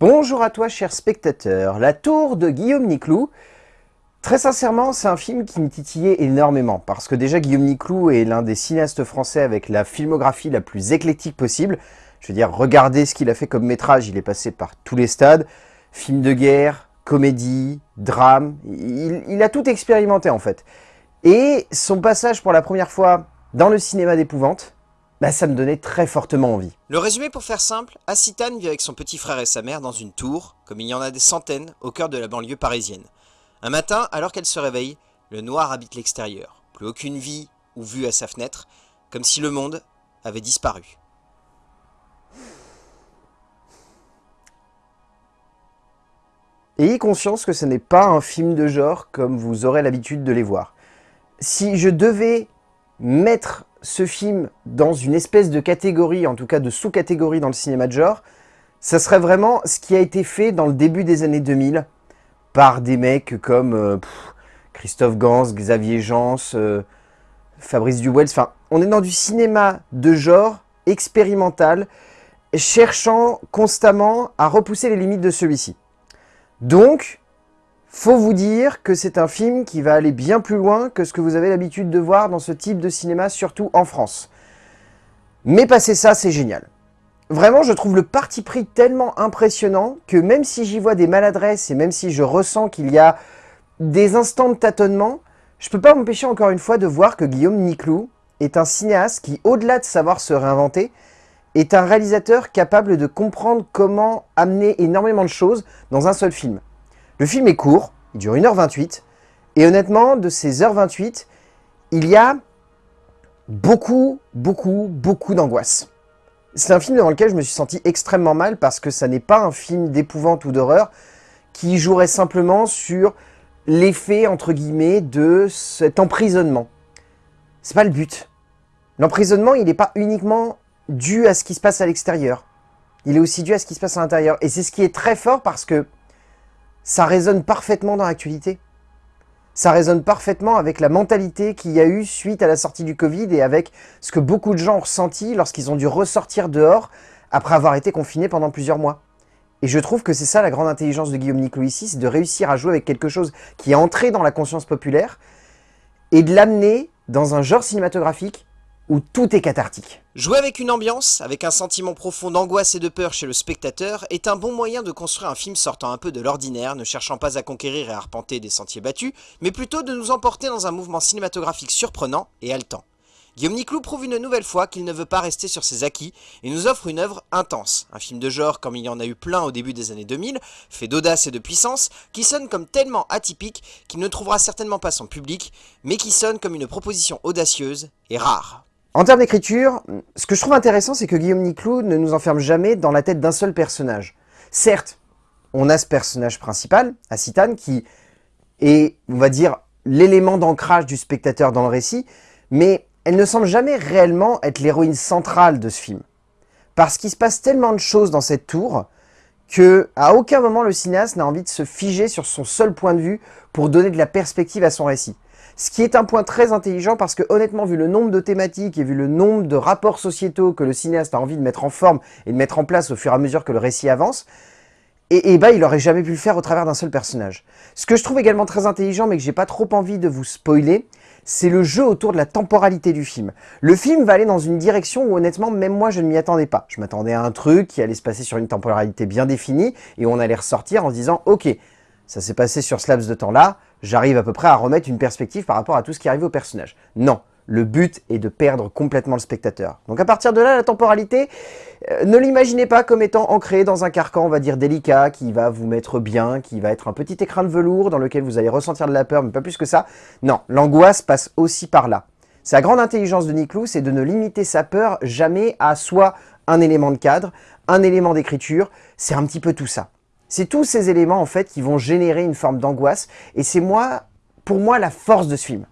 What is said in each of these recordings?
Bonjour à toi cher spectateur, La Tour de Guillaume Niclou. Très sincèrement, c'est un film qui me titillait énormément, parce que déjà Guillaume Niclou est l'un des cinéastes français avec la filmographie la plus éclectique possible. Je veux dire, regardez ce qu'il a fait comme métrage, il est passé par tous les stades. Film de guerre, comédie, drame, il, il a tout expérimenté en fait. Et son passage pour la première fois dans le cinéma d'épouvante, bah, ça me donnait très fortement envie. Le résumé pour faire simple, Assitane vit avec son petit frère et sa mère dans une tour, comme il y en a des centaines, au cœur de la banlieue parisienne. Un matin, alors qu'elle se réveille, le noir habite l'extérieur. Plus aucune vie ou vue à sa fenêtre, comme si le monde avait disparu. Ayez conscience que ce n'est pas un film de genre comme vous aurez l'habitude de les voir. Si je devais mettre ce film dans une espèce de catégorie, en tout cas de sous-catégorie dans le cinéma de genre, ça serait vraiment ce qui a été fait dans le début des années 2000 par des mecs comme euh, Christophe Gans, Xavier Jans, euh, Fabrice Duwels. Enfin, on est dans du cinéma de genre expérimental, cherchant constamment à repousser les limites de celui-ci. Donc, faut vous dire que c'est un film qui va aller bien plus loin que ce que vous avez l'habitude de voir dans ce type de cinéma, surtout en France. Mais passer ça, c'est génial. Vraiment, je trouve le parti pris tellement impressionnant que même si j'y vois des maladresses et même si je ressens qu'il y a des instants de tâtonnement, je peux pas m'empêcher encore une fois de voir que Guillaume Niclou est un cinéaste qui, au-delà de savoir se réinventer, est un réalisateur capable de comprendre comment amener énormément de choses dans un seul film. Le film est court, il dure 1h28, et honnêtement, de ces h 28, il y a beaucoup, beaucoup, beaucoup d'angoisse. C'est un film devant lequel je me suis senti extrêmement mal parce que ça n'est pas un film d'épouvante ou d'horreur qui jouerait simplement sur l'effet, entre guillemets, de cet emprisonnement. C'est pas le but. L'emprisonnement, il n'est pas uniquement dû à ce qui se passe à l'extérieur. Il est aussi dû à ce qui se passe à l'intérieur. Et c'est ce qui est très fort parce que ça résonne parfaitement dans l'actualité. Ça résonne parfaitement avec la mentalité qu'il y a eu suite à la sortie du Covid et avec ce que beaucoup de gens ont ressenti lorsqu'ils ont dû ressortir dehors après avoir été confinés pendant plusieurs mois. Et je trouve que c'est ça la grande intelligence de Guillaume Niclot ici, c'est de réussir à jouer avec quelque chose qui est entré dans la conscience populaire et de l'amener dans un genre cinématographique où tout est cathartique. Jouer avec une ambiance, avec un sentiment profond d'angoisse et de peur chez le spectateur, est un bon moyen de construire un film sortant un peu de l'ordinaire, ne cherchant pas à conquérir et à arpenter des sentiers battus, mais plutôt de nous emporter dans un mouvement cinématographique surprenant et haletant. Guillaume Niclou prouve une nouvelle fois qu'il ne veut pas rester sur ses acquis et nous offre une œuvre intense, un film de genre comme il y en a eu plein au début des années 2000, fait d'audace et de puissance, qui sonne comme tellement atypique qu'il ne trouvera certainement pas son public, mais qui sonne comme une proposition audacieuse et rare. En termes d'écriture, ce que je trouve intéressant, c'est que Guillaume Niclou ne nous enferme jamais dans la tête d'un seul personnage. Certes, on a ce personnage principal, Acitane, qui est, on va dire, l'élément d'ancrage du spectateur dans le récit, mais elle ne semble jamais réellement être l'héroïne centrale de ce film. Parce qu'il se passe tellement de choses dans cette tour que à aucun moment le cinéaste n'a envie de se figer sur son seul point de vue pour donner de la perspective à son récit. Ce qui est un point très intelligent parce que honnêtement, vu le nombre de thématiques et vu le nombre de rapports sociétaux que le cinéaste a envie de mettre en forme et de mettre en place au fur et à mesure que le récit avance, et, bah, il aurait jamais pu le faire au travers d'un seul personnage. Ce que je trouve également très intelligent, mais que j'ai pas trop envie de vous spoiler, c'est le jeu autour de la temporalité du film. Le film va aller dans une direction où honnêtement, même moi, je ne m'y attendais pas. Je m'attendais à un truc qui allait se passer sur une temporalité bien définie, et on allait ressortir en se disant, ok, ça s'est passé sur ce laps de temps-là, j'arrive à peu près à remettre une perspective par rapport à tout ce qui arrive au personnage. Non, le but est de perdre complètement le spectateur. Donc à partir de là, la temporalité, euh, ne l'imaginez pas comme étant ancrée dans un carcan, on va dire, délicat, qui va vous mettre bien, qui va être un petit écran de velours dans lequel vous allez ressentir de la peur, mais pas plus que ça. Non, l'angoisse passe aussi par là. Sa grande intelligence de Niclou, c'est de ne limiter sa peur jamais à soit un élément de cadre, un élément d'écriture, c'est un petit peu tout ça. C'est tous ces éléments en fait qui vont générer une forme d'angoisse et c'est moi, pour moi la force de ce film.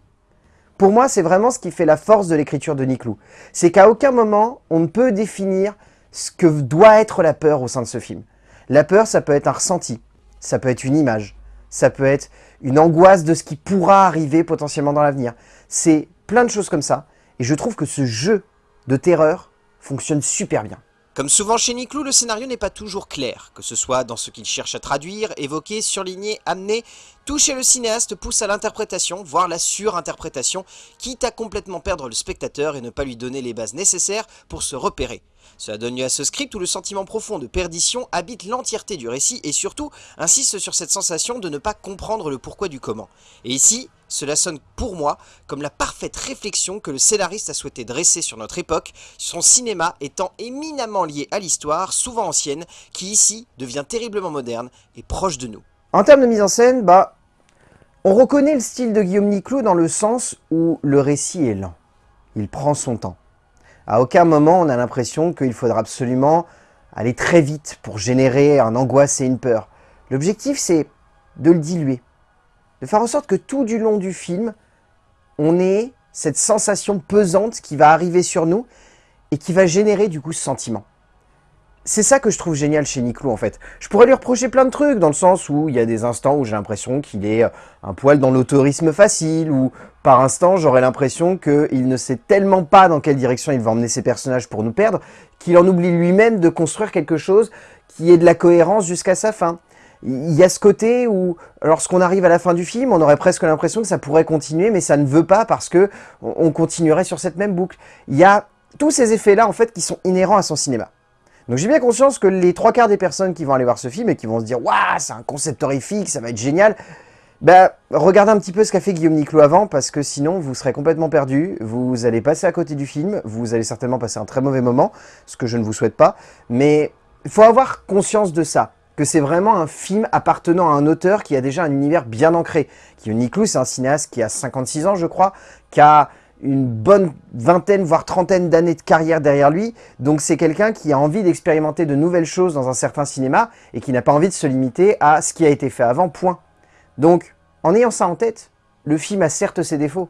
Pour moi, c'est vraiment ce qui fait la force de l'écriture de Niclou. C'est qu'à aucun moment, on ne peut définir ce que doit être la peur au sein de ce film. La peur, ça peut être un ressenti, ça peut être une image, ça peut être une angoisse de ce qui pourra arriver potentiellement dans l'avenir. C'est plein de choses comme ça. Et je trouve que ce jeu de terreur fonctionne super bien. Comme souvent chez Niclou, le scénario n'est pas toujours clair, que ce soit dans ce qu'il cherche à traduire, évoquer, surligner, amener, tout chez le cinéaste pousse à l'interprétation, voire la surinterprétation, quitte à complètement perdre le spectateur et ne pas lui donner les bases nécessaires pour se repérer. Cela donne lieu à ce script où le sentiment profond de perdition habite l'entièreté du récit et surtout insiste sur cette sensation de ne pas comprendre le pourquoi du comment. Et ici, cela sonne pour moi comme la parfaite réflexion que le scénariste a souhaité dresser sur notre époque, son cinéma étant éminemment lié à l'histoire, souvent ancienne, qui ici devient terriblement moderne et proche de nous. En termes de mise en scène, bah, on reconnaît le style de Guillaume Niclot dans le sens où le récit est lent. Il prend son temps. À aucun moment on a l'impression qu'il faudra absolument aller très vite pour générer un angoisse et une peur. L'objectif c'est de le diluer, de faire en sorte que tout du long du film, on ait cette sensation pesante qui va arriver sur nous et qui va générer du coup ce sentiment. C'est ça que je trouve génial chez Niclou en fait. Je pourrais lui reprocher plein de trucs, dans le sens où il y a des instants où j'ai l'impression qu'il est euh, un poil dans l'autorisme facile, ou par instant j'aurais l'impression qu'il ne sait tellement pas dans quelle direction il va emmener ses personnages pour nous perdre, qu'il en oublie lui-même de construire quelque chose qui ait de la cohérence jusqu'à sa fin il y a ce côté où, lorsqu'on arrive à la fin du film, on aurait presque l'impression que ça pourrait continuer, mais ça ne veut pas parce que on continuerait sur cette même boucle. Il y a tous ces effets-là, en fait, qui sont inhérents à son cinéma. Donc j'ai bien conscience que les trois quarts des personnes qui vont aller voir ce film et qui vont se dire « Waouh, c'est un concept horrifique, ça va être génial !» Ben, regardez un petit peu ce qu'a fait Guillaume Niclot avant, parce que sinon, vous serez complètement perdu, vous allez passer à côté du film, vous allez certainement passer un très mauvais moment, ce que je ne vous souhaite pas, mais il faut avoir conscience de ça que c'est vraiment un film appartenant à un auteur qui a déjà un univers bien ancré. Niclou, c'est un cinéaste qui a 56 ans, je crois, qui a une bonne vingtaine, voire trentaine d'années de carrière derrière lui. Donc c'est quelqu'un qui a envie d'expérimenter de nouvelles choses dans un certain cinéma et qui n'a pas envie de se limiter à ce qui a été fait avant, point. Donc, en ayant ça en tête, le film a certes ses défauts,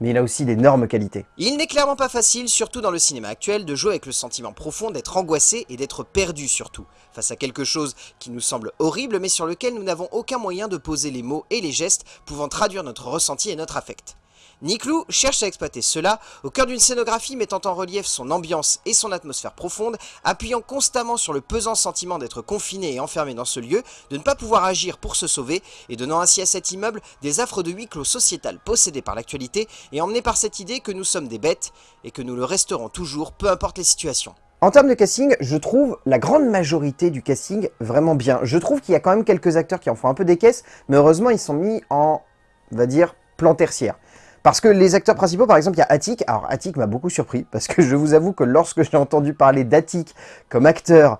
mais il a aussi d'énormes qualités. Il n'est clairement pas facile, surtout dans le cinéma actuel, de jouer avec le sentiment profond d'être angoissé et d'être perdu surtout, face à quelque chose qui nous semble horrible mais sur lequel nous n'avons aucun moyen de poser les mots et les gestes pouvant traduire notre ressenti et notre affect. Niclou cherche à exploiter cela au cœur d'une scénographie mettant en relief son ambiance et son atmosphère profonde, appuyant constamment sur le pesant sentiment d'être confiné et enfermé dans ce lieu, de ne pas pouvoir agir pour se sauver, et donnant ainsi à cet immeuble des affres de huis clos sociétal possédées par l'actualité et emmené par cette idée que nous sommes des bêtes et que nous le resterons toujours, peu importe les situations. En termes de casting, je trouve la grande majorité du casting vraiment bien. Je trouve qu'il y a quand même quelques acteurs qui en font un peu des caisses, mais heureusement ils sont mis en, va dire, plan tertiaire. Parce que les acteurs principaux, par exemple, il y a Attic. Alors Attic m'a beaucoup surpris, parce que je vous avoue que lorsque j'ai entendu parler d'Attic comme acteur,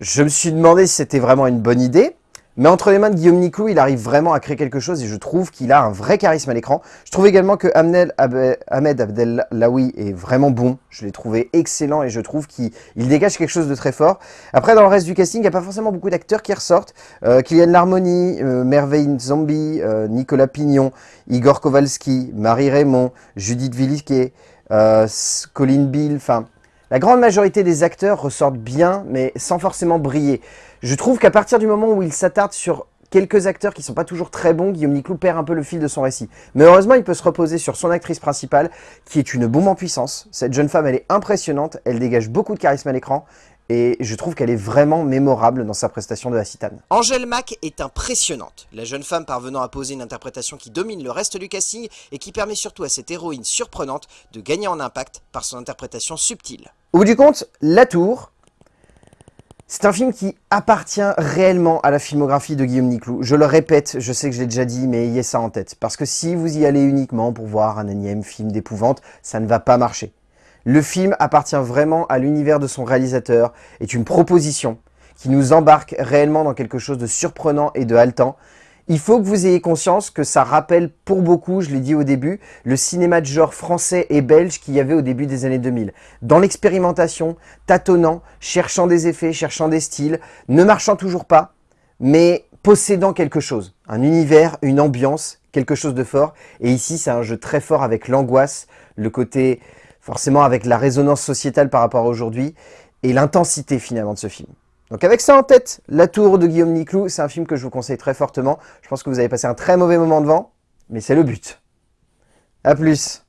je me suis demandé si c'était vraiment une bonne idée. Mais entre les mains de Guillaume Niclou, il arrive vraiment à créer quelque chose et je trouve qu'il a un vrai charisme à l'écran. Je trouve également que Ahmed Abdellaoui est vraiment bon. Je l'ai trouvé excellent et je trouve qu'il dégage quelque chose de très fort. Après, dans le reste du casting, il n'y a pas forcément beaucoup d'acteurs qui ressortent. Euh, Kylian Larmoni, euh, Merveille Zombie, euh, Nicolas Pignon, Igor Kowalski, Marie Raymond, Judith Villiquet, Colin Bill, enfin... La grande majorité des acteurs ressortent bien, mais sans forcément briller. Je trouve qu'à partir du moment où il s'attarde sur quelques acteurs qui sont pas toujours très bons, Guillaume Niclou perd un peu le fil de son récit. Mais heureusement, il peut se reposer sur son actrice principale, qui est une bombe en puissance. Cette jeune femme, elle est impressionnante, elle dégage beaucoup de charisme à l'écran, et je trouve qu'elle est vraiment mémorable dans sa prestation de la citane. Angèle Mack est impressionnante, la jeune femme parvenant à poser une interprétation qui domine le reste du casting et qui permet surtout à cette héroïne surprenante de gagner en impact par son interprétation subtile. Au bout du compte, La Tour, c'est un film qui appartient réellement à la filmographie de Guillaume Niclou. Je le répète, je sais que je l'ai déjà dit, mais ayez ça en tête. Parce que si vous y allez uniquement pour voir un énième film d'épouvante, ça ne va pas marcher. Le film appartient vraiment à l'univers de son réalisateur, est une proposition qui nous embarque réellement dans quelque chose de surprenant et de haletant, il faut que vous ayez conscience que ça rappelle pour beaucoup, je l'ai dit au début, le cinéma de genre français et belge qu'il y avait au début des années 2000. Dans l'expérimentation, tâtonnant, cherchant des effets, cherchant des styles, ne marchant toujours pas, mais possédant quelque chose. Un univers, une ambiance, quelque chose de fort. Et ici, c'est un jeu très fort avec l'angoisse, le côté forcément avec la résonance sociétale par rapport à aujourd'hui, et l'intensité finalement de ce film. Donc avec ça en tête, La Tour de Guillaume Niclou, c'est un film que je vous conseille très fortement. Je pense que vous avez passé un très mauvais moment devant, mais c'est le but. A plus